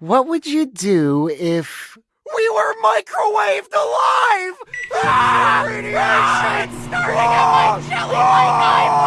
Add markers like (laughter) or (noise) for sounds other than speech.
What would you do if we were microwaved alive? (laughs) Ah! Radiation starting ah! at my ah! jelly ah!